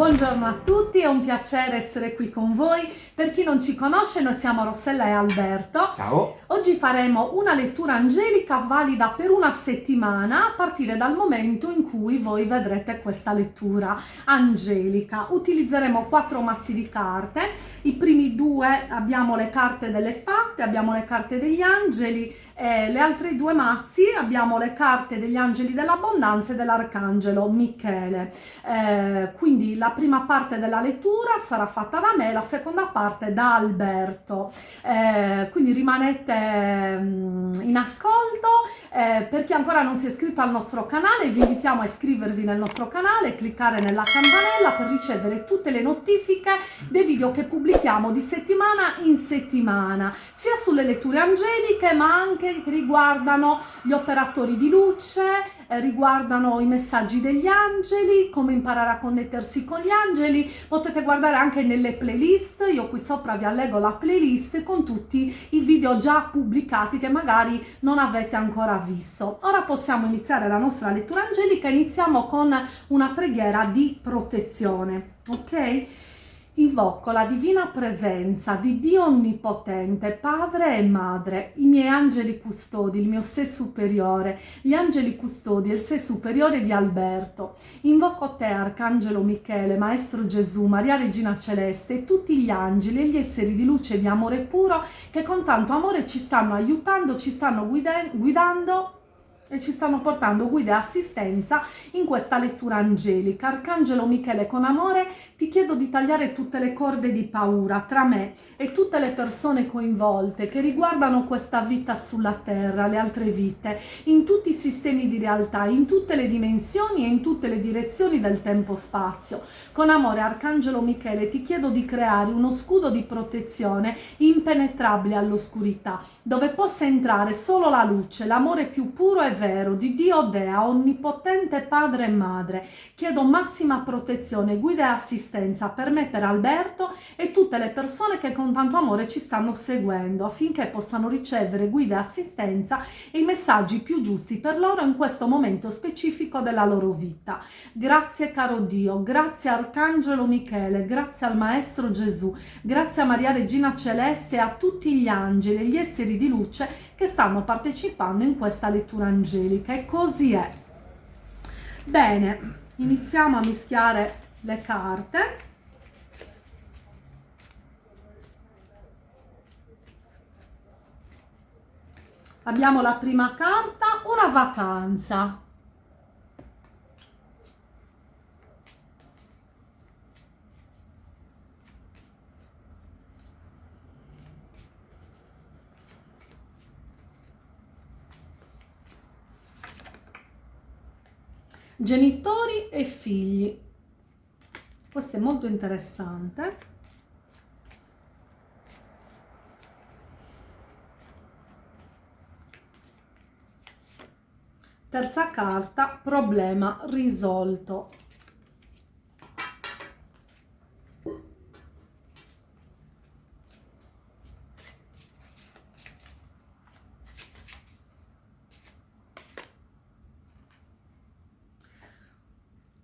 Buongiorno a tutti, è un piacere essere qui con voi. Per chi non ci conosce, noi siamo Rossella e Alberto. Ciao! Oggi faremo una lettura angelica valida per una settimana a partire dal momento in cui voi vedrete questa lettura angelica. Utilizzeremo quattro mazzi di carte. I primi due abbiamo le carte delle fatte, abbiamo le carte degli angeli e le altre due mazzi abbiamo le carte degli angeli dell'abbondanza e dell'arcangelo Michele. Eh, quindi la prima parte della lettura sarà fatta da me, la seconda parte da Alberto. Eh, quindi rimanete mm, in ascolto. Eh, per chi ancora non si è iscritto al nostro canale, vi invitiamo a iscrivervi nel nostro canale, cliccare nella campanella per ricevere tutte le notifiche dei video che pubblichiamo di settimana in settimana, sia sulle letture angeliche ma anche che riguardano gli operatori di luce, eh, riguardano i messaggi degli angeli, come imparare a connettersi con gli angeli, potete guardare anche nelle playlist, io qui sopra vi allego la playlist con tutti i video già pubblicati che magari non avete ancora visto. Ora possiamo iniziare la nostra lettura angelica, iniziamo con una preghiera di protezione, ok? Invoco la divina presenza di Dio Onnipotente, Padre e Madre, i miei angeli custodi, il mio sé superiore, gli angeli custodi e il sé superiore di Alberto. Invoco te, Arcangelo Michele, Maestro Gesù, Maria Regina Celeste e tutti gli angeli e gli esseri di luce e di amore puro che con tanto amore ci stanno aiutando, ci stanno guidando e ci stanno portando guida e assistenza in questa lettura angelica. Arcangelo Michele, con amore ti chiedo di tagliare tutte le corde di paura tra me e tutte le persone coinvolte che riguardano questa vita sulla terra, le altre vite, in tutti i sistemi di realtà, in tutte le dimensioni e in tutte le direzioni del tempo-spazio. Con amore, Arcangelo Michele, ti chiedo di creare uno scudo di protezione impenetrabile all'oscurità, dove possa entrare solo la luce, l'amore più puro e vero di Dio Dea, onnipotente Padre e Madre. Chiedo massima protezione, guida e assistenza per mettere Alberto e tutte le persone che con tanto amore ci stanno seguendo affinché possano ricevere guida e assistenza e i messaggi più giusti per loro in questo momento specifico della loro vita. Grazie caro Dio, grazie Arcangelo Michele, grazie al Maestro Gesù, grazie a Maria Regina Celeste e a tutti gli angeli e gli esseri di luce che stanno partecipando in questa lettura angelica e così è. Bene, iniziamo a mischiare le carte. Abbiamo la prima carta, una vacanza. Genitori e figli. Questo è molto interessante. Terza carta problema risolto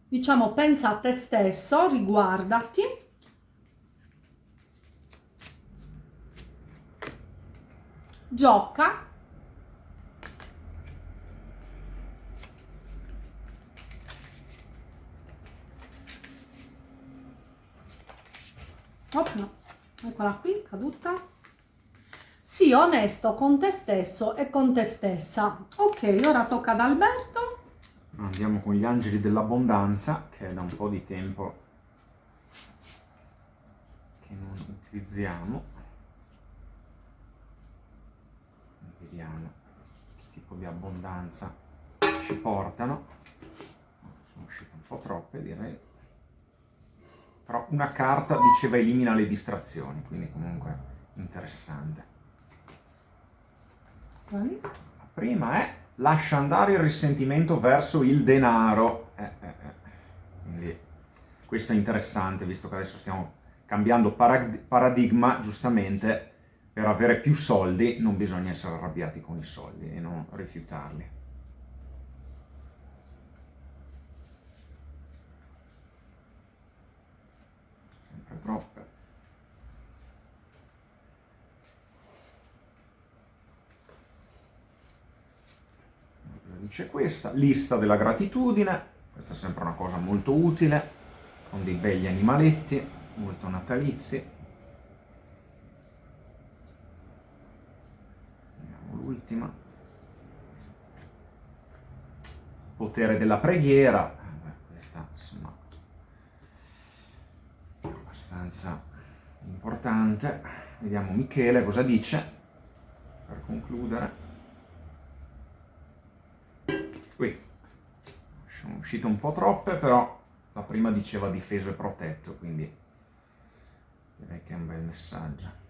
diciamo pensa a te stesso, riguardati gioca Oh, no. eccola qui, caduta. Sii onesto con te stesso e con te stessa. Ok, ora tocca ad Alberto andiamo con gli angeli dell'abbondanza che è da un po' di tempo che non utilizziamo. Vediamo che tipo di abbondanza ci portano. Sono uscite un po' troppe direi. Però una carta diceva elimina le distrazioni quindi comunque interessante. La prima è lascia andare il risentimento verso il denaro. Eh, eh, eh. Quindi questo è interessante, visto che adesso stiamo cambiando paradigma, giustamente, per avere più soldi non bisogna essere arrabbiati con i soldi e non rifiutarli. Dice questa? Lista della gratitudine, questa è sempre una cosa molto utile, con dei begli animaletti, molto natalizi. Vediamo l'ultima. Potere della preghiera, questa insomma è abbastanza importante. Vediamo Michele cosa dice per concludere. Sono uscite un po' troppe, però la prima diceva difeso e protetto, quindi direi che è un bel messaggio.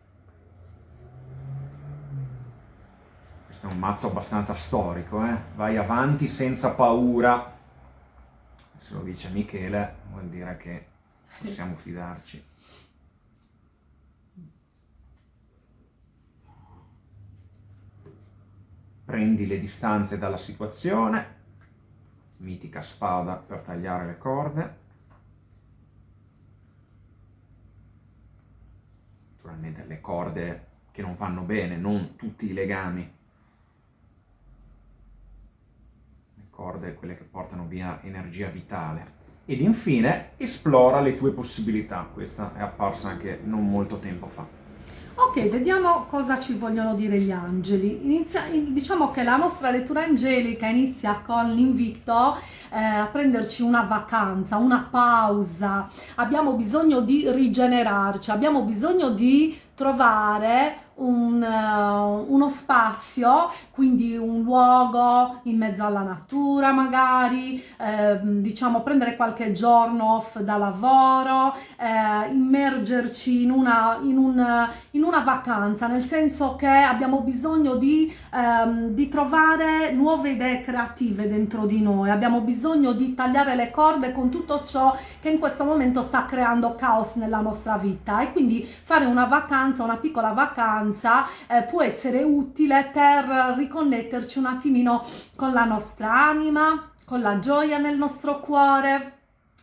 Questo è un mazzo abbastanza storico, eh? vai avanti senza paura. Se lo dice Michele vuol dire che possiamo fidarci. Prendi le distanze dalla situazione, mitica spada per tagliare le corde. Naturalmente le corde che non vanno bene, non tutti i legami. Le corde quelle che portano via energia vitale. Ed infine esplora le tue possibilità. Questa è apparsa anche non molto tempo fa. Ok, vediamo cosa ci vogliono dire gli angeli. Inizia, diciamo che la nostra lettura angelica inizia con l'invito eh, a prenderci una vacanza, una pausa. Abbiamo bisogno di rigenerarci, abbiamo bisogno di trovare un, uh, uno spazio, quindi un luogo in mezzo alla natura magari, eh, diciamo prendere qualche giorno off da lavoro, eh, immergerci in una, in, un, in una, vacanza, nel senso che abbiamo bisogno di, ehm, di trovare nuove idee creative dentro di noi, abbiamo bisogno di tagliare le corde con tutto ciò che in questo momento sta creando caos nella nostra vita. E quindi fare una vacanza, una piccola vacanza distanza eh, può essere utile per riconnetterci un attimino con la nostra anima, con la gioia nel nostro cuore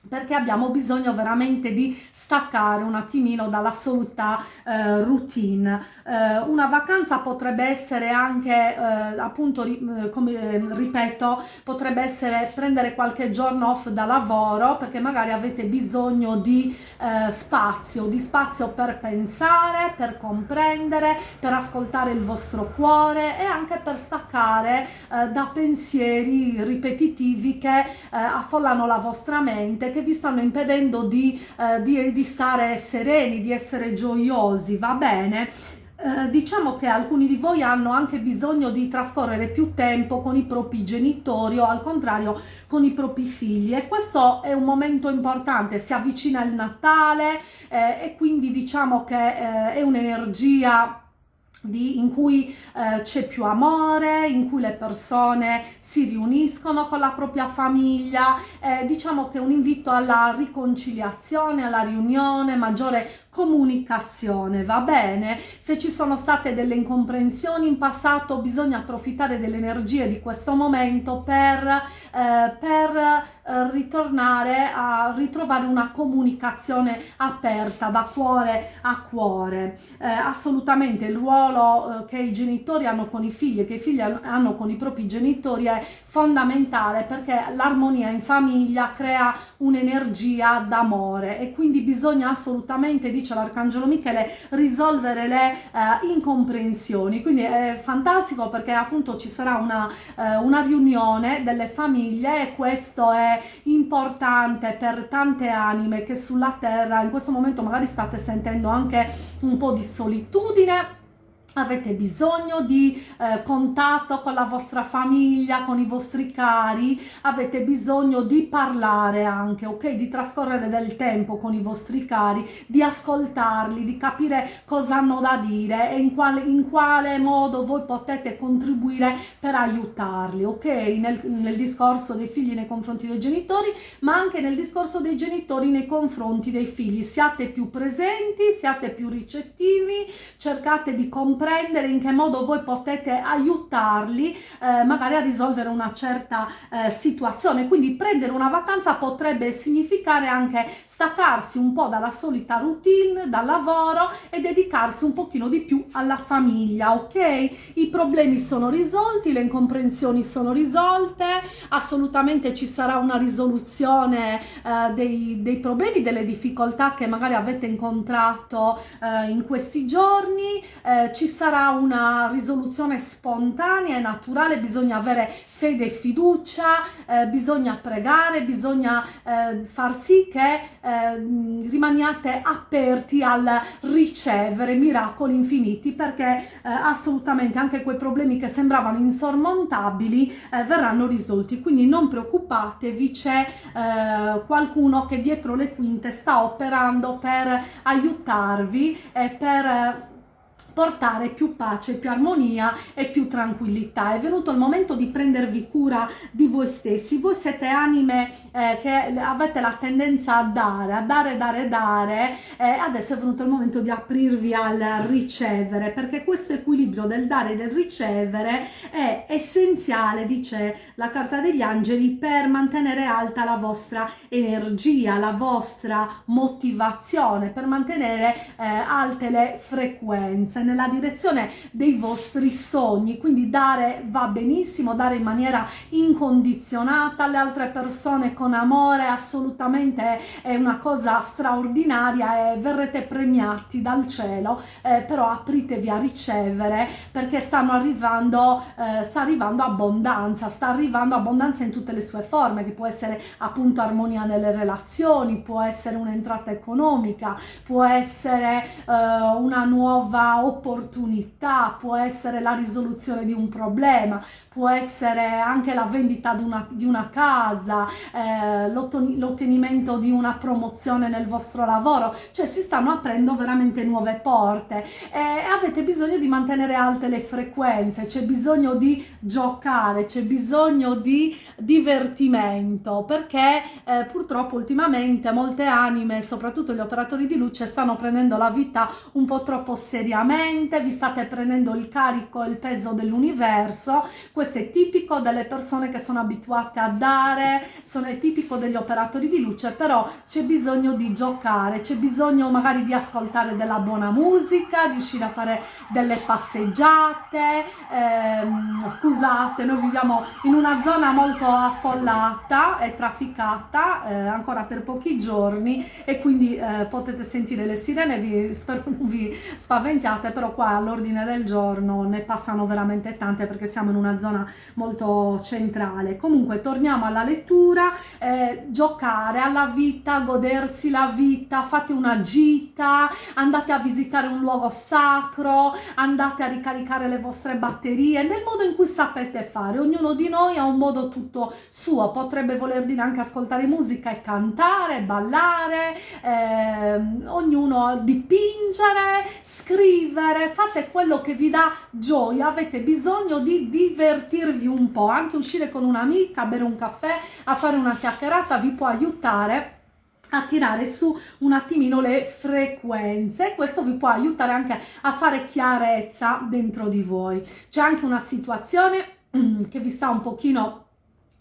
perché abbiamo bisogno veramente di staccare un attimino dall'assoluta eh, routine. Eh, una vacanza potrebbe essere anche, eh, appunto, ri, eh, come eh, ripeto, potrebbe essere prendere qualche giorno off da lavoro perché magari avete bisogno di eh, spazio, di spazio per pensare, per comprendere, per ascoltare il vostro cuore e anche per staccare da pensieri ripetitivi che affollano la vostra mente che vi stanno impedendo di, eh, di, di stare sereni, di essere gioiosi, va bene? Eh, diciamo che alcuni di voi hanno anche bisogno di trascorrere più tempo con i propri genitori o al contrario con i propri figli e questo è un momento importante, si avvicina il Natale eh, e quindi diciamo che eh, è un'energia di, in cui eh, c'è più amore, in cui le persone si riuniscono con la propria famiglia, eh, diciamo che è un invito alla riconciliazione, alla riunione, maggiore comunicazione, va bene? Se ci sono state delle incomprensioni in passato bisogna approfittare delle energie di questo momento per, eh, per eh, ritornare a ritrovare una comunicazione aperta da cuore a cuore. Eh, assolutamente il ruolo eh, che i genitori hanno con i figli e che i figli hanno con i propri genitori è fondamentale perché l'armonia in famiglia crea un'energia d'amore e quindi bisogna assolutamente di dice l'Arcangelo Michele, risolvere le eh, incomprensioni. Quindi è fantastico perché appunto ci sarà una, una riunione delle famiglie e questo è importante per tante anime che sulla terra in questo momento magari state sentendo anche un po' di solitudine avete bisogno di eh, contatto con la vostra famiglia, con i vostri cari, avete bisogno di parlare anche, ok? Di trascorrere del tempo con i vostri cari, di ascoltarli, di capire cosa hanno da dire e in quale, in quale modo voi potete contribuire per aiutarli, ok? Nel, nel discorso dei figli nei confronti dei genitori, ma anche nel discorso dei genitori nei confronti dei figli. Siate più presenti, siate più ricettivi, cercate di comprendere comprendere in che modo voi potete aiutarli eh, magari a risolvere una certa eh, situazione. Quindi prendere una vacanza potrebbe significare anche staccarsi un po' dalla solita routine, dal lavoro e dedicarsi un pochino di più alla famiglia, ok? I problemi sono risolti, le incomprensioni sono risolte, assolutamente ci sarà una risoluzione eh, dei, dei, problemi, delle difficoltà che magari avete incontrato eh, in questi giorni, eh, ci sarà una risoluzione spontanea e naturale, bisogna avere fede e fiducia, eh, bisogna pregare, bisogna eh, far sì che eh, rimaniate aperti al ricevere miracoli infiniti perché eh, assolutamente anche quei problemi che sembravano insormontabili eh, verranno risolti. Quindi non preoccupatevi, c'è eh, qualcuno che dietro le quinte sta operando per aiutarvi e per portare più pace, più armonia e più tranquillità. È venuto il momento di prendervi cura di voi stessi. Voi siete anime eh, che avete la tendenza a dare, a dare, dare, dare. Eh, adesso è venuto il momento di aprirvi al ricevere, perché questo equilibrio del dare e del ricevere è essenziale, dice la carta degli angeli, per mantenere alta la vostra energia, la vostra motivazione, per mantenere eh, alte le frequenze nella direzione dei vostri sogni, quindi dare va benissimo, dare in maniera incondizionata. Alle altre persone con amore, assolutamente è una cosa straordinaria e verrete premiati dal cielo, eh, però apritevi a ricevere perché stanno arrivando, eh, sta arrivando abbondanza, sta arrivando abbondanza in tutte le sue forme, che può essere appunto armonia nelle relazioni, può essere un'entrata economica, può essere eh, una nuova opportunità, può essere la risoluzione di un problema, può essere anche la vendita di una, di una casa, eh, l'ottenimento di una promozione nel vostro lavoro, cioè si stanno aprendo veramente nuove porte. E avete bisogno di mantenere alte le frequenze, c'è bisogno di giocare, c'è bisogno di divertimento perché eh, purtroppo ultimamente molte anime, soprattutto gli operatori di luce, stanno prendendo la vita un po' troppo seriamente, vi state prendendo il carico e il peso dell'universo, questo è tipico delle persone che sono abituate a dare, sono, è tipico degli operatori di luce, però c'è bisogno di giocare, c'è bisogno magari di ascoltare della buona musica, di uscire a fare delle passeggiate, ehm, scusate, noi viviamo in una zona molto affollata e trafficata eh, ancora per pochi giorni e quindi eh, potete sentire le sirene, vi, spero non vi spaventiate, però qua all'ordine del giorno ne passano veramente tante perché siamo in una zona molto centrale. Comunque torniamo alla lettura, eh, giocare alla vita, godersi la vita, fate una gita, andate a visitare un luogo sacro, andate a ricaricare le vostre batterie nel modo in cui sapete fare. Ognuno di noi ha un modo tutto suo, potrebbe voler dire anche ascoltare musica e cantare, ballare, eh, ognuno dipingere, scrivere, fate quello che vi dà gioia, avete bisogno di divertirvi un po', anche uscire con un'amica, bere un caffè, a fare una chiacchierata vi può aiutare a tirare su un attimino le frequenze questo vi può aiutare anche a fare chiarezza dentro di voi. C'è anche una situazione che vi sta un pochino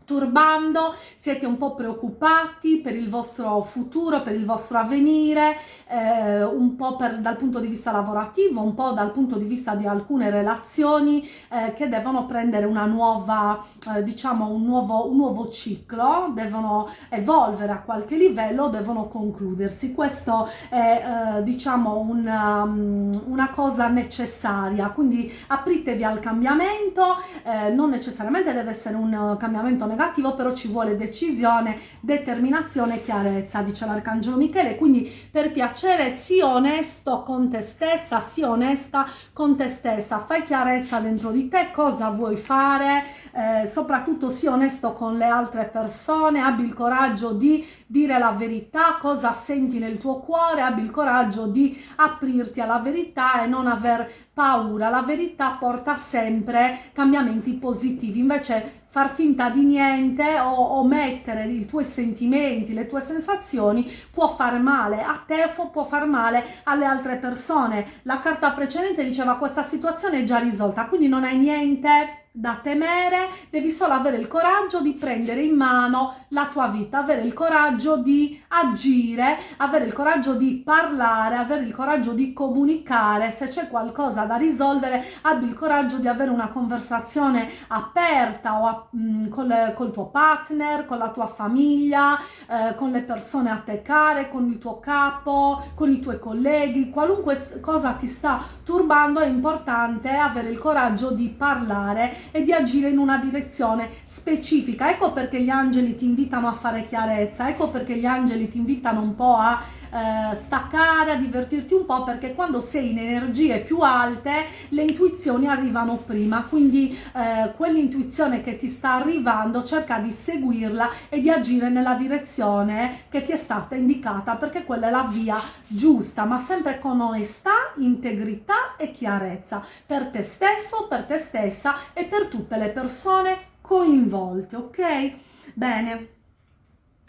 turbando, siete un po' preoccupati per il vostro futuro, per il vostro avvenire, eh, un po' per, dal punto di vista lavorativo, un po' dal punto di vista di alcune relazioni eh, che devono prendere una nuova, eh, diciamo un nuovo, un nuovo ciclo, devono evolvere a qualche livello, devono concludersi. Questo è eh, diciamo un, um, una cosa necessaria, quindi apritevi al cambiamento, eh, non necessariamente deve essere un cambiamento negativo, però ci vuole decisione, determinazione e chiarezza, dice l'Arcangelo Michele, quindi per piacere sii onesto con te stessa, sii onesta con te stessa, fai chiarezza dentro di te, cosa vuoi fare, eh, soprattutto sii onesto con le altre persone, abbi il coraggio di dire la verità, cosa senti nel tuo cuore, abbi il coraggio di aprirti alla verità e non aver paura. La verità porta sempre cambiamenti positivi, invece far finta di niente o omettere i tuoi sentimenti, le tue sensazioni può fare male a te o può far male alle altre persone. La carta precedente diceva questa situazione è già risolta, quindi non hai niente da temere, devi solo avere il coraggio di prendere in mano la tua vita, avere il coraggio di agire, avere il coraggio di parlare, avere il coraggio di comunicare, se c'è qualcosa da risolvere, abbi il coraggio di avere una conversazione aperta o a, mh, mm, col, col, tuo partner, con la tua famiglia, eh, con le persone a te care, con il tuo capo, con i tuoi colleghi, qualunque cosa ti sta turbando è importante avere il coraggio di parlare e di agire in una direzione specifica. Ecco perché gli angeli ti invitano a fare chiarezza, ecco perché gli angeli ti invitano un po' a eh, staccare, a divertirti un po' perché quando sei in energie più alte le intuizioni arrivano prima, quindi eh, quell'intuizione che ti sta arrivando cerca di seguirla e di agire nella direzione che ti è stata indicata perché quella è la via giusta, ma sempre con onestà, integrità e chiarezza per te stesso, per te stessa e per tutte le persone coinvolte, ok? Bene,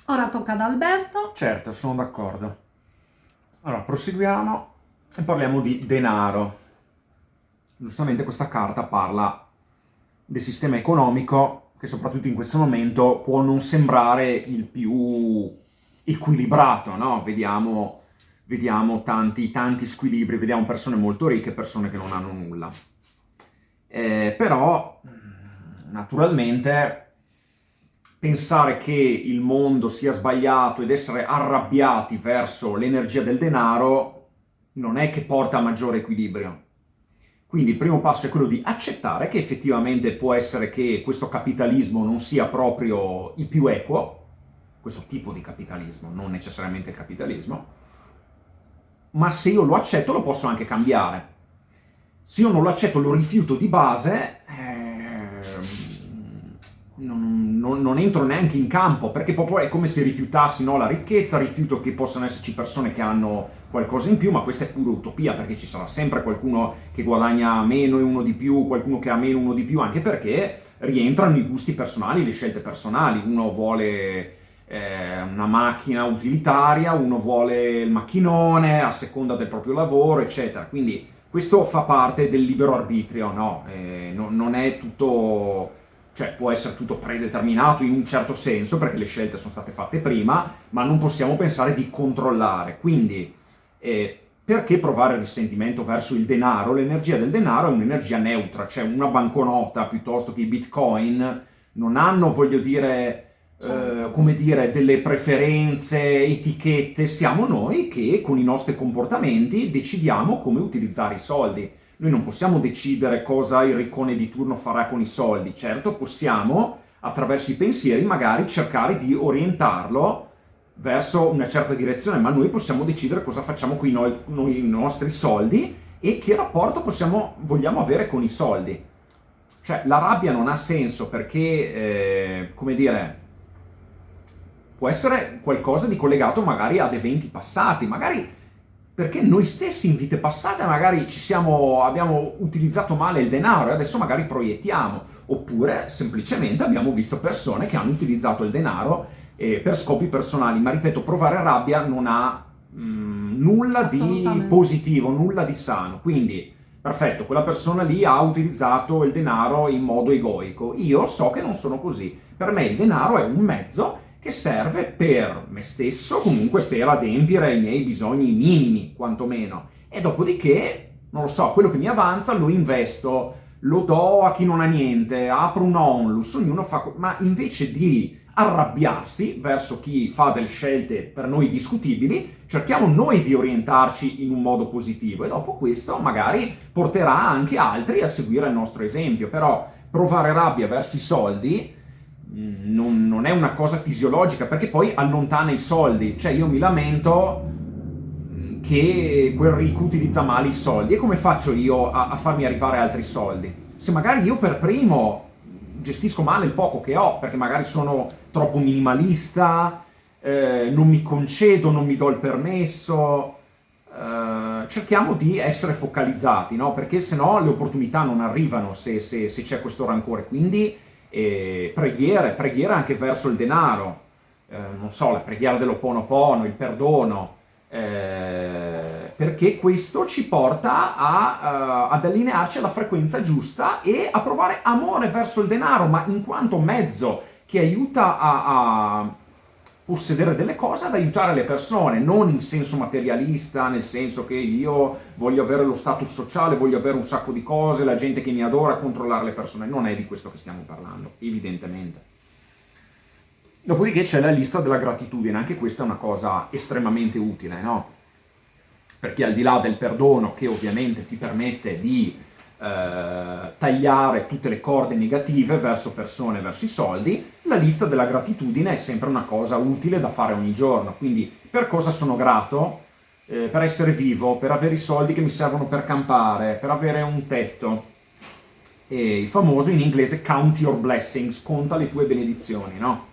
ora tocca ad Alberto. Certo, sono d'accordo. Allora, proseguiamo e parliamo di denaro. Giustamente questa carta parla del sistema economico che soprattutto in questo momento può non sembrare il più equilibrato, no? Vediamo, vediamo tanti, tanti squilibri, vediamo persone molto ricche e persone che non hanno nulla. Eh, però, naturalmente, pensare che il mondo sia sbagliato ed essere arrabbiati verso l'energia del denaro non è che porta a maggiore equilibrio. Quindi il primo passo è quello di accettare che effettivamente può essere che questo capitalismo non sia proprio il più equo, questo tipo di capitalismo, non necessariamente il capitalismo, ma se io lo accetto lo posso anche cambiare se io non lo accetto, lo rifiuto di base, eh, non, non, non, entro neanche in campo, perché proprio è come se rifiutassi no, la ricchezza, rifiuto che possano esserci persone che hanno qualcosa in più, ma questa è pura utopia, perché ci sarà sempre qualcuno che guadagna meno e uno di più, qualcuno che ha meno e uno di più, anche perché rientrano i gusti personali, le scelte personali, uno vuole eh, una macchina utilitaria, uno vuole il macchinone a seconda del proprio lavoro, eccetera, quindi questo fa parte del libero arbitrio, no? Eh, no, non è tutto... cioè può essere tutto predeterminato in un certo senso, perché le scelte sono state fatte prima, ma non possiamo pensare di controllare. Quindi, eh, perché provare risentimento verso il denaro? L'energia del denaro è un'energia neutra, cioè una banconota piuttosto che i bitcoin non hanno, voglio dire eh, come dire, delle preferenze, etichette, siamo noi che con i nostri comportamenti decidiamo come utilizzare i soldi. Noi non possiamo decidere cosa il riccone di turno farà con i soldi, certo possiamo attraverso i pensieri magari cercare di orientarlo verso una certa direzione, ma noi possiamo decidere cosa facciamo con i, no i nostri soldi e che rapporto possiamo, vogliamo avere con i soldi. Cioè, la rabbia non ha senso perché, eh, come dire, può essere qualcosa di collegato magari ad eventi passati, magari perché noi stessi in vite passate magari siamo, abbiamo utilizzato male il denaro e adesso magari proiettiamo, oppure semplicemente abbiamo visto persone che hanno utilizzato il denaro eh, per scopi personali, ma ripeto, provare rabbia non ha mh, mm, nulla di positivo, nulla di sano, quindi perfetto, quella persona lì ha utilizzato il denaro in modo egoico, io so che non sono così, per me il denaro è un mezzo che serve per me stesso, comunque per adempiere i miei bisogni minimi, quantomeno. E dopodiché, non lo so, quello che mi avanza lo investo, lo do a chi non ha niente, apro un onlus, ognuno fa... Ma invece di arrabbiarsi verso chi fa delle scelte per noi discutibili, cerchiamo noi di orientarci in un modo positivo e dopo questo magari porterà anche altri a seguire il nostro esempio. Però provare rabbia verso i soldi non, non, è una cosa fisiologica, perché poi allontana i soldi. Cioè io mi lamento mm, che quel ricco utilizza male i soldi. E come faccio io a, a farmi arrivare altri soldi? Se magari io per primo gestisco male il poco che ho, perché magari sono troppo minimalista, eh, non mi concedo, non mi do il permesso, eh, cerchiamo di essere focalizzati, no? perché se no le opportunità non arrivano se, se, se c'è questo rancore. Quindi e preghiere, preghiere anche verso il denaro, eh, non so, la preghiera dell'Oponopono, il perdono, eh, perché questo ci porta a, uh, ad allinearci alla frequenza giusta e a provare amore verso il denaro, ma in quanto mezzo che aiuta a, a possedere delle cose ad aiutare le persone, non in senso materialista, nel senso che io voglio avere lo status sociale, voglio avere un sacco di cose, la gente che mi adora, controllare le persone. Non è di questo che stiamo parlando, evidentemente. Dopodiché c'è la lista della gratitudine, anche questa è una cosa estremamente utile, no? Perché al di là del perdono, che ovviamente ti permette di eh, tagliare tutte le corde negative verso persone, verso i soldi, la lista della gratitudine è sempre una cosa utile da fare ogni giorno. Quindi per cosa sono grato? Eh, per essere vivo, per avere i soldi che mi servono per campare, per avere un tetto. E il famoso in inglese count your blessings, conta le tue benedizioni, no?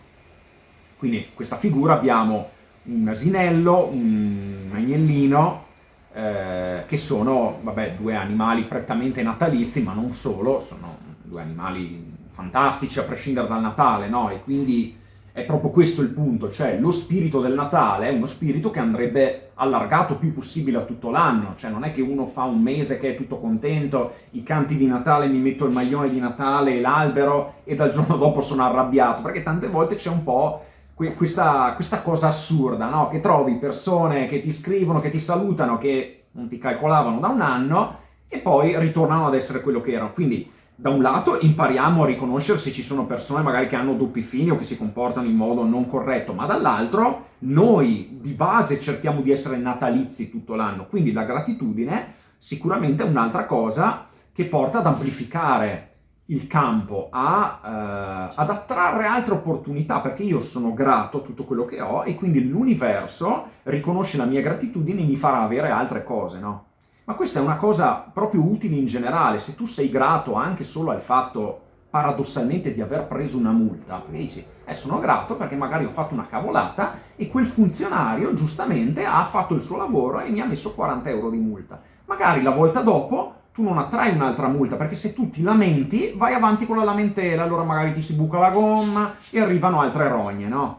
Quindi questa figura abbiamo un asinello, un agnellino, eh, che sono, vabbè, due animali prettamente natalizi, ma non solo, sono due animali fantastici a prescindere dal Natale, no? E quindi è proprio questo il punto, cioè lo spirito del Natale è uno spirito che andrebbe allargato più possibile a tutto l'anno, cioè non è che uno fa un mese che è tutto contento, i canti di Natale, mi metto il maglione di Natale e l'albero e dal giorno dopo sono arrabbiato, perché tante volte c'è un po' questa, questa cosa assurda, no? Che trovi persone che ti scrivono, che ti salutano, che non ti calcolavano da un anno e poi ritornano ad essere quello che erano. Quindi, da un lato, impariamo a riconoscere se ci sono persone magari che hanno doppi fini o che si comportano in modo non corretto, ma dall'altro, noi di base cerchiamo di essere natalizi tutto l'anno. Quindi la gratitudine sicuramente è un'altra cosa che porta ad amplificare il campo a, eh, ad attrarre altre opportunità, perché io sono grato a tutto quello che ho e quindi l'universo riconosce la mia gratitudine e mi farà avere altre cose, no? Ma questa è una cosa proprio utile in generale, se tu sei grato anche solo al fatto paradossalmente di aver preso una multa, dici, eh, sono grato perché magari ho fatto una cavolata e quel funzionario giustamente ha fatto il suo lavoro e mi ha messo 40 euro di multa. Magari la volta dopo tu non attrai un'altra multa, perché se tu ti lamenti, vai avanti con la lamentela, allora magari ti si buca la gomma e arrivano altre rogne, no?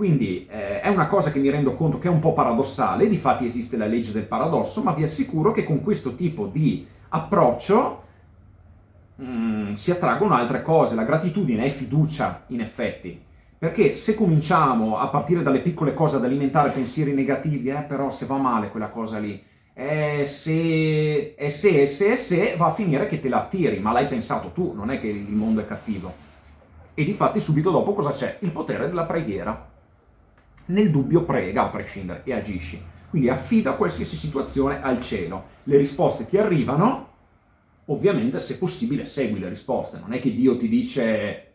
Quindi eh, è una cosa che mi rendo conto che è un po' paradossale, difatti esiste la legge del paradosso, ma vi assicuro che con questo tipo di approccio mm, si attraggono altre cose. La gratitudine è fiducia, in effetti. Perché se cominciamo a partire dalle piccole cose ad alimentare pensieri negativi, eh, però se va male quella cosa lì, e se, e se, se, se, va a finire che te la attiri, ma l'hai pensato tu, non è che il mondo è cattivo. E difatti subito dopo cosa c'è? Il potere della preghiera. Nel dubbio prega a prescindere e agisci. Quindi affida qualsiasi situazione al cielo. Le risposte ti arrivano, ovviamente se possibile segui le risposte. Non è che Dio ti dice,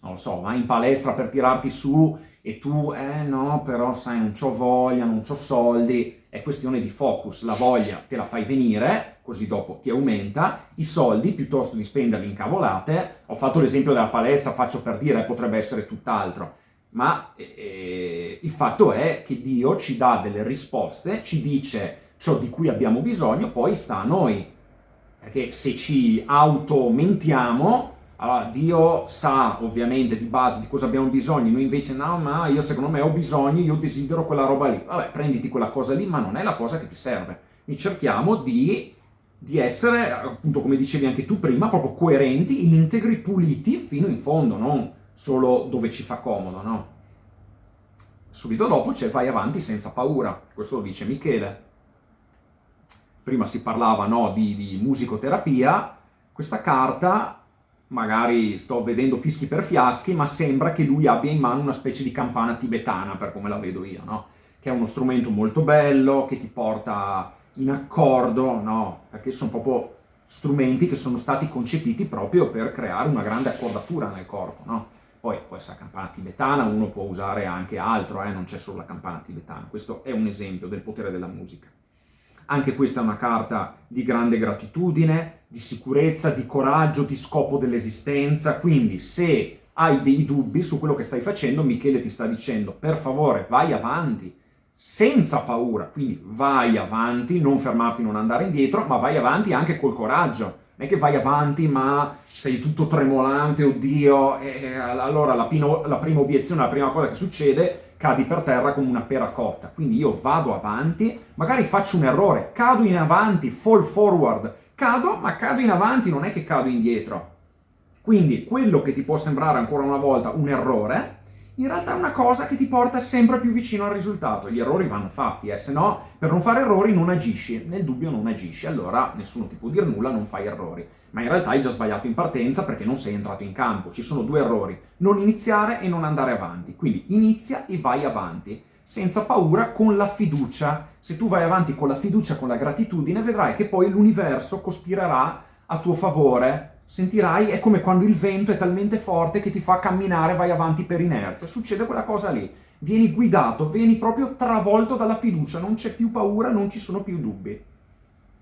non lo so, vai in palestra per tirarti su e tu, eh no, però sai, non ho voglia, non ho soldi, è questione di focus, la voglia te la fai venire, così dopo ti aumenta, i soldi, piuttosto di spenderli in cavolate, ho fatto l'esempio della palestra, faccio per dire, potrebbe essere tutt'altro, ma eh, il fatto è che Dio ci dà delle risposte, ci dice ciò di cui abbiamo bisogno, poi sta a noi, perché se ci automentiamo allora, Dio sa ovviamente di base di cosa abbiamo bisogno, noi invece no, ma io secondo me ho bisogno, io desidero quella roba lì. Vabbè, prenditi quella cosa lì, ma non è la cosa che ti serve. Quindi cerchiamo di, di essere, appunto come dicevi anche tu prima, proprio coerenti, integri, puliti fino in fondo, non solo dove ci fa comodo, no? Subito dopo c'è vai avanti senza paura, questo lo dice Michele. Prima si parlava no, di, di musicoterapia, questa carta magari sto vedendo fischi per fiaschi, ma sembra che lui abbia in mano una specie di campana tibetana, per come la vedo io, no? Che è uno strumento molto bello, che ti porta in accordo, no? Perché sono proprio strumenti che sono stati concepiti proprio per creare una grande accordatura nel corpo, no? Poi può essere la campana tibetana, uno può usare anche altro, eh? non c'è solo la campana tibetana. Questo è un esempio del potere della musica. Anche questa è una carta di grande gratitudine, di sicurezza, di coraggio, di scopo dell'esistenza, quindi se hai dei dubbi su quello che stai facendo, Michele ti sta dicendo per favore vai avanti, senza paura, quindi vai avanti, non fermarti, non andare indietro, ma vai avanti anche col coraggio, Non è che vai avanti ma sei tutto tremolante, oddio, e allora la, pino, la prima obiezione, la prima cosa che succede, cadi per terra come una pera cotta. Quindi io vado avanti, magari faccio un errore, cado in avanti, fall forward, cado, ma cado in avanti, non è che cado indietro. Quindi quello che ti può sembrare ancora una volta un errore, in realtà è una cosa che ti porta sempre più vicino al risultato. Gli errori vanno fatti, eh? se no per non fare errori non agisci, nel dubbio non agisci, allora nessuno ti può dire nulla, non fai errori. Ma in realtà hai già sbagliato in partenza perché non sei entrato in campo. Ci sono due errori, non iniziare e non andare avanti. Quindi inizia e vai avanti, senza paura, con la fiducia. Se tu vai avanti con la fiducia, con la gratitudine, vedrai che poi l'universo cospirerà a tuo favore sentirai, è come quando il vento è talmente forte che ti fa camminare, vai avanti per inerzia. Succede quella cosa lì. Vieni guidato, vieni proprio travolto dalla fiducia, non c'è più paura, non ci sono più dubbi.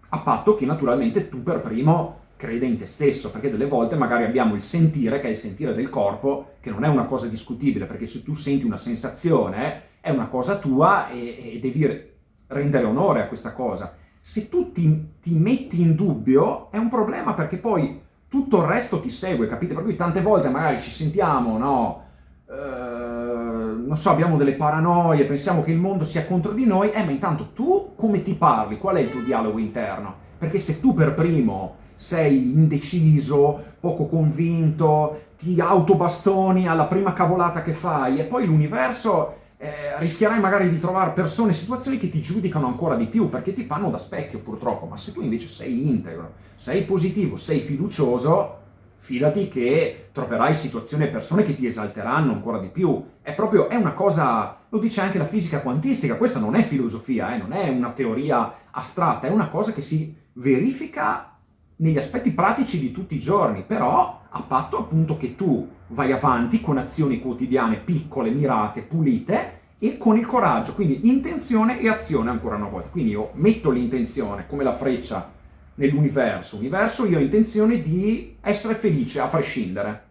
A patto che naturalmente tu per primo creda in te stesso, perché delle volte magari abbiamo il sentire, che è il sentire del corpo, che non è una cosa discutibile, perché se tu senti una sensazione è una cosa tua e, e devi rendere onore a questa cosa. Se tu ti, ti metti in dubbio è un problema perché poi tutto il resto ti segue, capite? Per cui tante volte magari ci sentiamo, no? Eh, non so, abbiamo delle paranoie, pensiamo che il mondo sia contro di noi, eh, ma intanto tu come ti parli? Qual è il tuo dialogo interno? Perché se tu per primo sei indeciso, poco convinto, ti autobastoni alla prima cavolata che fai e poi l'universo eh, rischierai magari di trovare persone e situazioni che ti giudicano ancora di più, perché ti fanno da specchio purtroppo, ma se tu invece sei integro, sei positivo, sei fiducioso, fidati che troverai situazioni e persone che ti esalteranno ancora di più. È proprio, è una cosa, lo dice anche la fisica quantistica, questa non è filosofia, eh, non è una teoria astratta, è una cosa che si verifica negli aspetti pratici di tutti i giorni, però a patto appunto che tu vai avanti con azioni quotidiane piccole, mirate, pulite e con il coraggio, quindi intenzione e azione ancora una volta. Quindi io metto l'intenzione come la freccia nell'universo, universo io ho intenzione di essere felice a prescindere.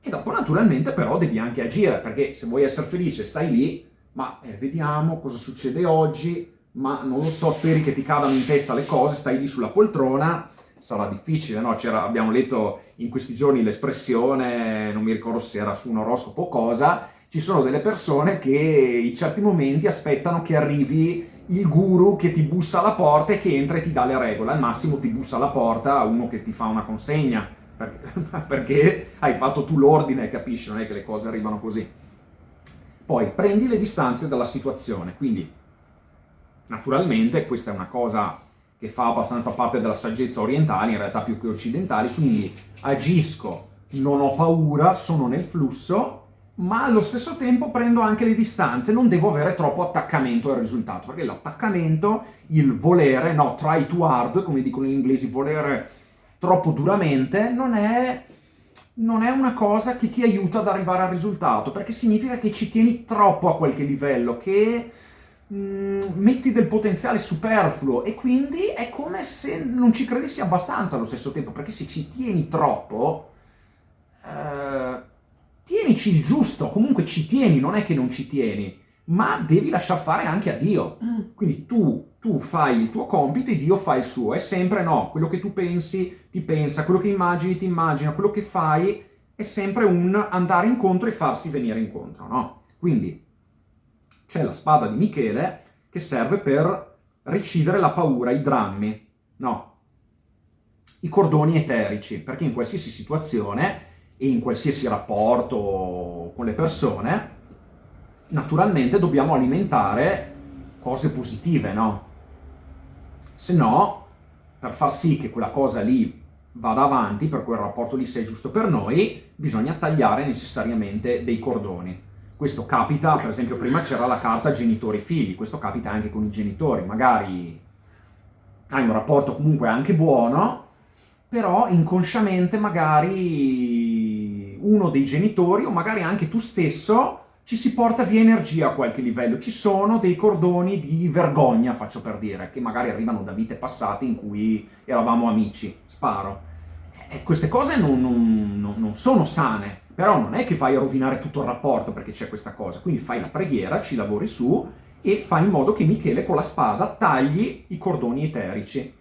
E dopo naturalmente però devi anche agire, perché se vuoi essere felice stai lì, ma eh, vediamo cosa succede oggi, ma non lo so, speri che ti cadano in testa le cose, stai lì sulla poltrona, sarà difficile, no? abbiamo letto in questi giorni l'espressione, non mi ricordo se era su un oroscopo o cosa, ci sono delle persone che in certi momenti aspettano che arrivi il guru che ti bussa alla porta e che entra e ti dà le regole, al massimo ti bussa alla porta uno che ti fa una consegna, perché hai fatto tu l'ordine, capisci? Non è che le cose arrivano così. Poi prendi le distanze dalla situazione, quindi naturalmente questa è una cosa che fa abbastanza parte della saggezza orientale, in realtà più che occidentali, quindi agisco, non ho paura, sono nel flusso, ma allo stesso tempo prendo anche le distanze, non devo avere troppo attaccamento al risultato, perché l'attaccamento, il volere, no, try too hard, come dicono gli inglesi, volere troppo duramente, non è, non è una cosa che ti aiuta ad arrivare al risultato, perché significa che ci tieni troppo a qualche livello, che metti del potenziale superfluo e quindi è come se non ci credessi abbastanza allo stesso tempo, perché se ci tieni troppo, eh, tienici il giusto, comunque ci tieni, non è che non ci tieni, ma devi lasciar fare anche a Dio. Mm. Quindi tu, tu fai il tuo compito e Dio fa il suo, è sempre no, quello che tu pensi ti pensa, quello che immagini ti immagina, quello che fai è sempre un andare incontro e farsi venire incontro, no? Quindi c'è la spada di Michele che serve per recidere la paura, i drammi, no, i cordoni eterici, perché in qualsiasi situazione e in qualsiasi rapporto con le persone, naturalmente dobbiamo alimentare cose positive, no? Se no, per far sì che quella cosa lì vada avanti, per quel rapporto lì sia giusto per noi, bisogna tagliare necessariamente dei cordoni. Questo capita, per esempio prima c'era la carta genitori-figli, questo capita anche con i genitori, magari hai un rapporto comunque anche buono, però inconsciamente magari uno dei genitori o magari anche tu stesso ci si porta via energia a qualche livello. Ci sono dei cordoni di vergogna, faccio per dire, che magari arrivano da vite passate in cui eravamo amici, sparo. E queste cose non, non, non sono sane, però non è che vai a rovinare tutto il rapporto perché c'è questa cosa, quindi fai la preghiera, ci lavori su e fai in modo che Michele con la spada tagli i cordoni eterici.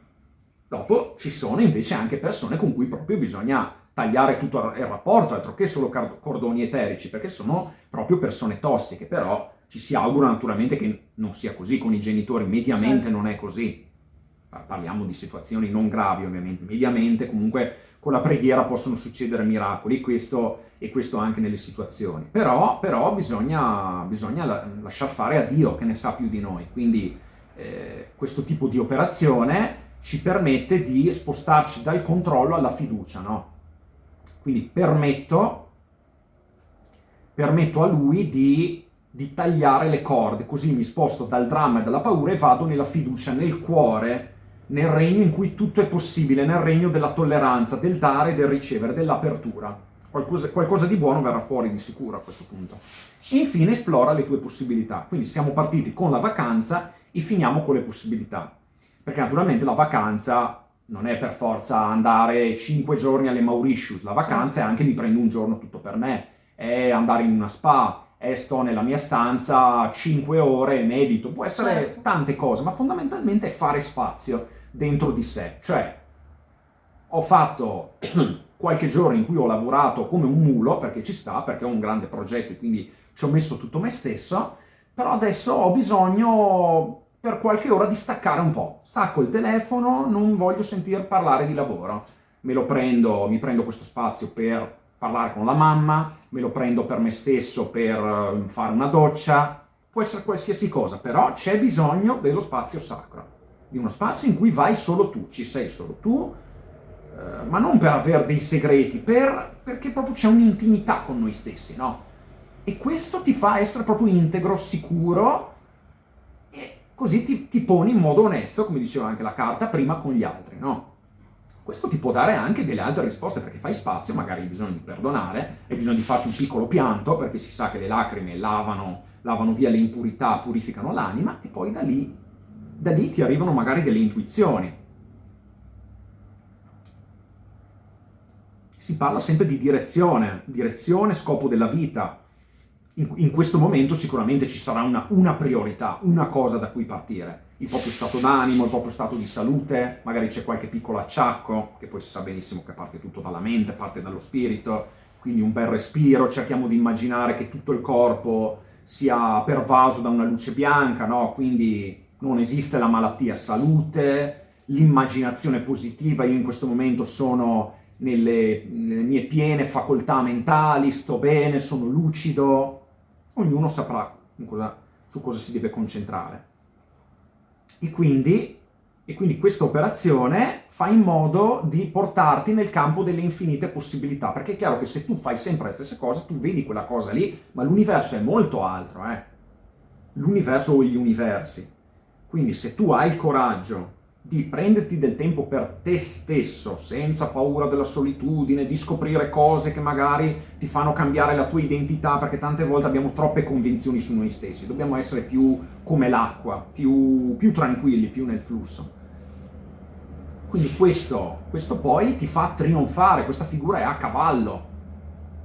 Dopo ci sono invece anche persone con cui proprio bisogna tagliare tutto il rapporto, altro che solo cordoni eterici, perché sono proprio persone tossiche, però ci si augura naturalmente che non sia così con i genitori, mediamente certo. non è così. Parliamo di situazioni non gravi ovviamente, mediamente comunque con la preghiera possono succedere miracoli, questo, e questo anche nelle situazioni. Però, però bisogna, bisogna lasciar fare a Dio che ne sa più di noi, quindi eh, questo tipo di operazione ci permette di spostarci dal controllo alla fiducia, no? Quindi permetto, permetto a lui di, di tagliare le corde, così mi sposto dal dramma e dalla paura e vado nella fiducia, nel cuore, nel regno in cui tutto è possibile, nel regno della tolleranza, del dare, del ricevere, dell'apertura. Qualcosa, qualcosa, di buono verrà fuori di sicuro a questo punto. Infine esplora le tue possibilità. Quindi siamo partiti con la vacanza e finiamo con le possibilità. Perché naturalmente la vacanza non è per forza andare 5 giorni alle Mauritius, la vacanza è anche mi prendo un giorno tutto per me, è andare in una spa, è sto nella mia stanza 5 ore e medito, può essere certo. tante cose, ma fondamentalmente è fare spazio dentro di sé. Cioè, ho fatto qualche giorno in cui ho lavorato come un mulo, perché ci sta, perché ho un grande progetto e quindi ci ho messo tutto me stesso, però adesso ho bisogno per qualche ora di staccare un po'. Stacco il telefono, non voglio sentir parlare di lavoro. Me lo prendo, mi prendo questo spazio per parlare con la mamma, me lo prendo per me stesso per eh, fare una doccia, può essere qualsiasi cosa, però c'è bisogno dello spazio sacro di uno spazio in cui vai solo tu, ci sei solo tu, eh, ma non per avere dei segreti, per, perché proprio c'è un'intimità con noi stessi, no? E questo ti fa essere proprio integro, sicuro, e così ti, ti poni in modo onesto, come diceva anche la carta, prima con gli altri, no? Questo ti può dare anche delle altre risposte, perché fai spazio, magari hai bisogno di perdonare, hai bisogno di farti un piccolo pianto, perché si sa che le lacrime lavano, lavano via le impurità, purificano l'anima, e poi da lì da lì ti arrivano magari delle intuizioni. Si parla sempre di direzione, direzione, scopo della vita. In, in questo momento sicuramente ci sarà una, una priorità, una cosa da cui partire. Il proprio stato d'animo, il proprio stato di salute, magari c'è qualche piccolo acciacco, che poi si sa benissimo che parte tutto dalla mente, parte dallo spirito, quindi un bel respiro, cerchiamo di immaginare che tutto il corpo sia pervaso da una luce bianca, no? Quindi non esiste la malattia, salute, l'immaginazione positiva, io in questo momento sono nelle, nelle, mie piene facoltà mentali, sto bene, sono lucido, ognuno saprà cosa, su cosa si deve concentrare. E quindi, e quindi questa operazione fa in modo di portarti nel campo delle infinite possibilità, perché è chiaro che se tu fai sempre le stesse cose, tu vedi quella cosa lì, ma l'universo è molto altro, eh? L'universo o gli universi. Quindi se tu hai il coraggio di prenderti del tempo per te stesso, senza paura della solitudine, di scoprire cose che magari ti fanno cambiare la tua identità, perché tante volte abbiamo troppe convinzioni su noi stessi, dobbiamo essere più come l'acqua, più, più, tranquilli, più nel flusso. Quindi questo, questo poi ti fa trionfare, questa figura è a cavallo,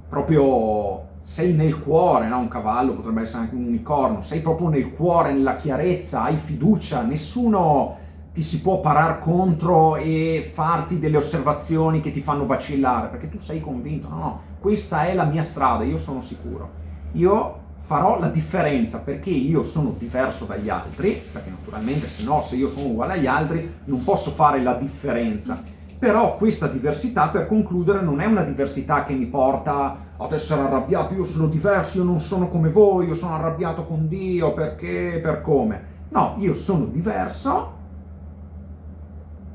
proprio sei nel cuore, no? un cavallo potrebbe essere anche un unicorno, sei proprio nel cuore, nella chiarezza, hai fiducia, nessuno ti si può parar contro e farti delle osservazioni che ti fanno vacillare, perché tu sei convinto, no, no, questa è la mia strada, io sono sicuro. Io farò la differenza perché io sono diverso dagli altri, perché naturalmente se no, se io sono uguale agli altri, non posso fare la differenza però questa diversità, per concludere, non è una diversità che mi porta ad essere arrabbiato, io sono diverso, io non sono come voi, io sono arrabbiato con Dio, perché, per come. No, io sono diverso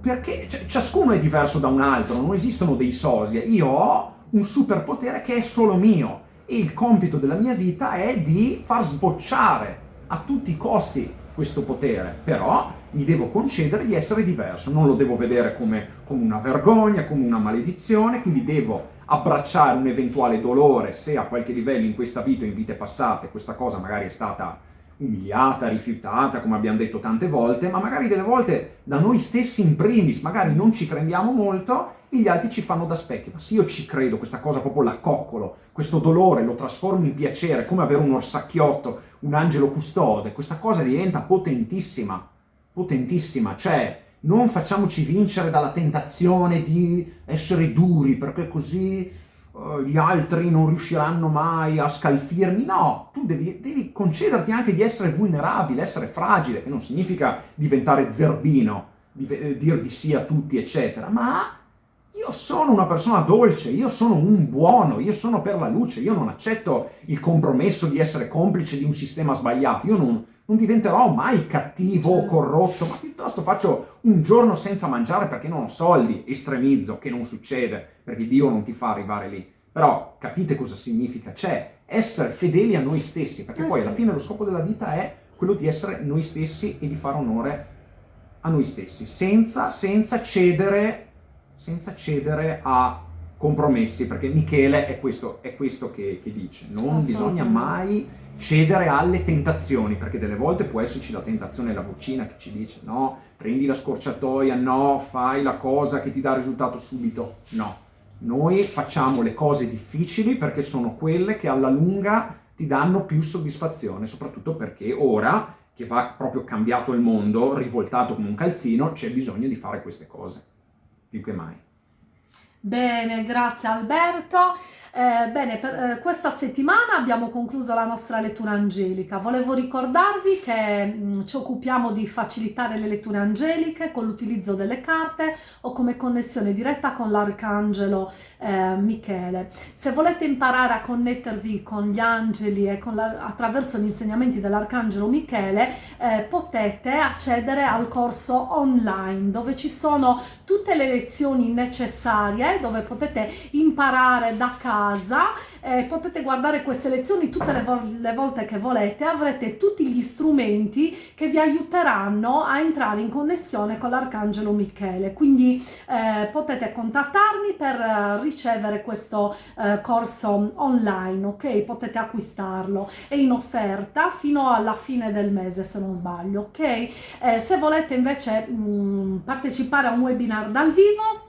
perché ciascuno è diverso da un altro, non esistono dei sosia. Io ho un superpotere che è solo mio e il compito della mia vita è di far sbocciare a tutti i costi questo potere, però mi devo concedere di essere diverso, non lo devo vedere come, come una vergogna, come una maledizione, quindi devo abbracciare un eventuale dolore se a qualche livello in questa vita o in vite passate questa cosa magari è stata umiliata, rifiutata, come abbiamo detto tante volte, ma magari delle volte da noi stessi in primis, magari non ci crediamo molto gli altri ci fanno da specchio. Ma se io ci credo, questa cosa proprio la coccolo, questo dolore lo trasformo in piacere, come avere un orsacchiotto, un angelo custode, questa cosa diventa potentissima, potentissima, cioè non facciamoci vincere dalla tentazione di essere duri, perché così uh, gli altri non riusciranno mai a scalfirmi. No, tu devi, devi concederti anche di essere vulnerabile, essere fragile, che non significa diventare zerbino, di, eh, dir di sì a tutti, eccetera, ma io sono una persona dolce, io sono un buono, io sono per la luce, io non accetto il compromesso di essere complice di un sistema sbagliato, io non, non diventerò mai cattivo o certo. corrotto, ma piuttosto faccio un giorno senza mangiare perché non ho soldi, estremizzo, che non succede, perché Dio non ti fa arrivare lì. Però capite cosa significa? C'è essere fedeli a noi stessi, perché eh poi sì. alla fine lo scopo della vita è quello di essere noi stessi e di fare onore a noi stessi, senza, senza cedere senza cedere a compromessi, perché Michele è questo, è questo che, che, dice, non bisogna mai cedere alle tentazioni, perché delle volte può esserci la tentazione, la vocina che ci dice no, prendi la scorciatoia, no, fai la cosa che ti dà risultato subito, no. Noi facciamo le cose difficili perché sono quelle che alla lunga ti danno più soddisfazione, soprattutto perché ora che va proprio cambiato il mondo, rivoltato come un calzino, c'è bisogno di fare queste cose più che mai. Bene, grazie Alberto. Eh, bene, per eh, questa settimana abbiamo concluso la nostra lettura angelica. Volevo ricordarvi che mh, mm, ci occupiamo di facilitare le letture angeliche con l'utilizzo delle carte o come connessione diretta con l'arcangelo eh, Michele. Se volete imparare a connettervi con gli angeli e la, attraverso gli insegnamenti dell'arcangelo Michele, eh, potete accedere al corso online dove ci sono tutte le lezioni necessarie, dove potete imparare da casa casa, eh, potete guardare queste lezioni tutte le, vo le volte che volete, avrete tutti gli strumenti che vi aiuteranno a entrare in connessione con l'Arcangelo Michele, quindi eh, potete contattarmi per eh, ricevere questo eh, corso online, ok? Potete acquistarlo, è in offerta fino alla fine del mese se non sbaglio, ok? Eh, se volete invece mh, mm, partecipare a un webinar dal vivo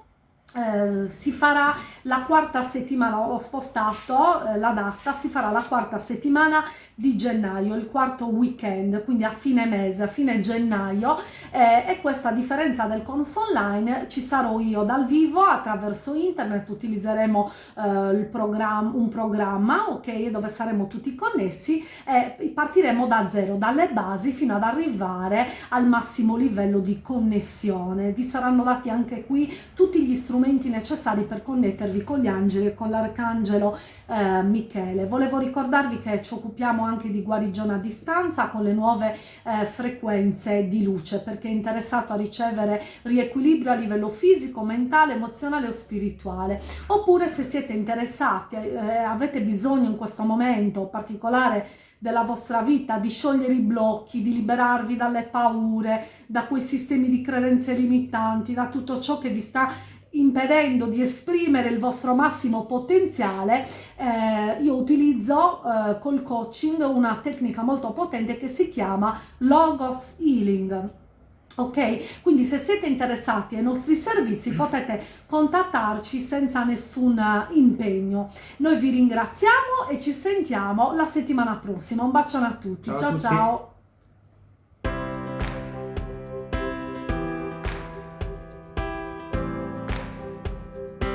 eh, si farà la quarta settimana, ho spostato eh, la data, si farà la quarta settimana di gennaio, il quarto weekend, quindi a fine mese, a fine gennaio eh, e questa a differenza del corso online ci sarò io dal vivo attraverso internet, utilizzeremo eh, programma, un programma ok, dove saremo tutti connessi e partiremo da zero, dalle basi fino ad arrivare al massimo livello di connessione. Vi saranno dati anche qui tutti gli strumenti necessari per connettervi con gli angeli e con l'arcangelo eh, Michele. Volevo ricordarvi che ci occupiamo anche di guarigione a distanza con le nuove eh, frequenze di luce perché è interessato a ricevere riequilibrio a livello fisico, mentale, emozionale o spirituale. Oppure se siete interessati, eh, avete bisogno in questo momento particolare della vostra vita, di sciogliere i blocchi, di liberarvi dalle paure, da quei sistemi di credenze limitanti, da tutto ciò che vi sta impedendo di esprimere il vostro massimo potenziale, eh, io utilizzo eh, col coaching una tecnica molto potente che si chiama Logos Healing. Ok, quindi se siete interessati ai nostri servizi potete contattarci senza nessun impegno. Noi vi ringraziamo e ci sentiamo la settimana prossima. Un bacione a tutti. Ciao ciao. ciao.